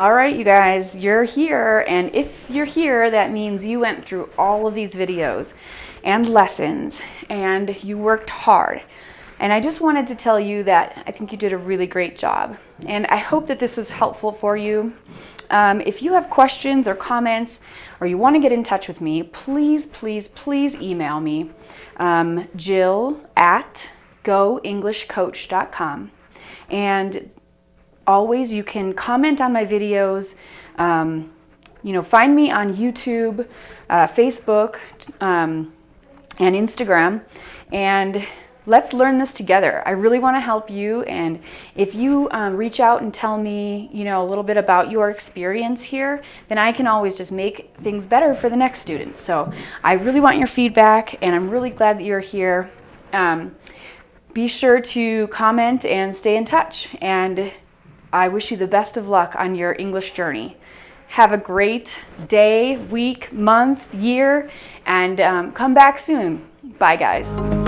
All right, you guys, you're here. And if you're here, that means you went through all of these videos and lessons and you worked hard. And I just wanted to tell you that I think you did a really great job. And I hope that this is helpful for you. Um, if you have questions or comments or you want to get in touch with me, please, please, please email me, um, jill at goenglishcoach.com. And always you can comment on my videos, um, you know, find me on YouTube, uh, Facebook, um, and Instagram, and let's learn this together. I really want to help you, and if you um, reach out and tell me, you know, a little bit about your experience here, then I can always just make things better for the next student. So I really want your feedback, and I'm really glad that you're here. Um, be sure to comment and stay in touch. And I wish you the best of luck on your English journey. Have a great day, week, month, year, and um, come back soon. Bye, guys.